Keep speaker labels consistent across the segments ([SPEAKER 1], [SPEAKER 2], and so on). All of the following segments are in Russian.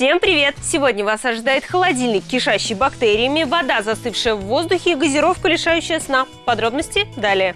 [SPEAKER 1] Всем привет! Сегодня вас ожидает холодильник, кишащий бактериями, вода, застывшая в воздухе и газировка, лишающая сна. Подробности далее.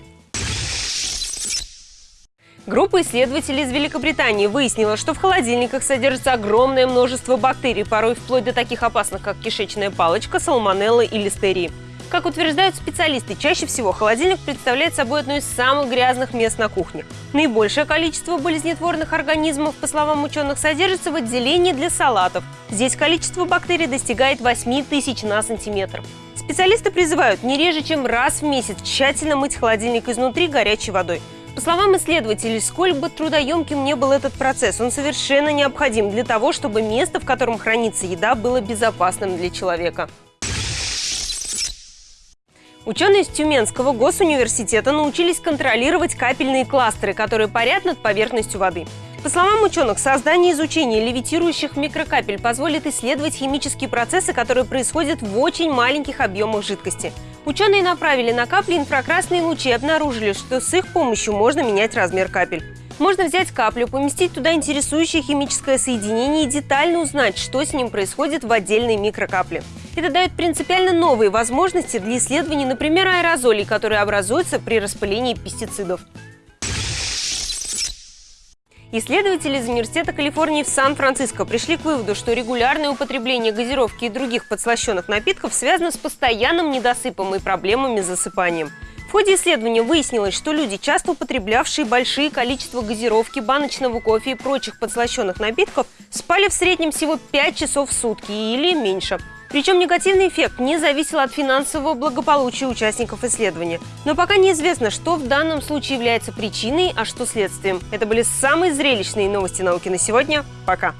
[SPEAKER 1] Группа исследователей из Великобритании выяснила, что в холодильниках содержится огромное множество бактерий, порой вплоть до таких опасных, как кишечная палочка, салмонелла и листерии. Как утверждают специалисты, чаще всего холодильник представляет собой одно из самых грязных мест на кухне. Наибольшее количество болезнетворных организмов, по словам ученых, содержится в отделении для салатов. Здесь количество бактерий достигает 8 тысяч на сантиметр. Специалисты призывают не реже, чем раз в месяц тщательно мыть холодильник изнутри горячей водой. По словам исследователей, сколь бы трудоемким не был этот процесс, он совершенно необходим для того, чтобы место, в котором хранится еда, было безопасным для человека. Ученые из Тюменского госуниверситета научились контролировать капельные кластеры, которые парят над поверхностью воды. По словам ученых, создание и изучение левитирующих микрокапель позволит исследовать химические процессы, которые происходят в очень маленьких объемах жидкости. Ученые направили на капли инфракрасные лучи и обнаружили, что с их помощью можно менять размер капель. Можно взять каплю, поместить туда интересующее химическое соединение и детально узнать, что с ним происходит в отдельной микрокапле. Это дает принципиально новые возможности для исследований, например, аэрозолей, которые образуются при распылении пестицидов. Исследователи из Университета Калифорнии в Сан-Франциско пришли к выводу, что регулярное употребление газировки и других подслащенных напитков связано с постоянным недосыпом и проблемами с засыпанием ходе исследования выяснилось, что люди, часто употреблявшие большие количества газировки, баночного кофе и прочих подслащенных напитков, спали в среднем всего 5 часов в сутки или меньше. Причем негативный эффект не зависел от финансового благополучия участников исследования. Но пока неизвестно, что в данном случае является причиной, а что следствием. Это были самые зрелищные новости науки на сегодня. Пока!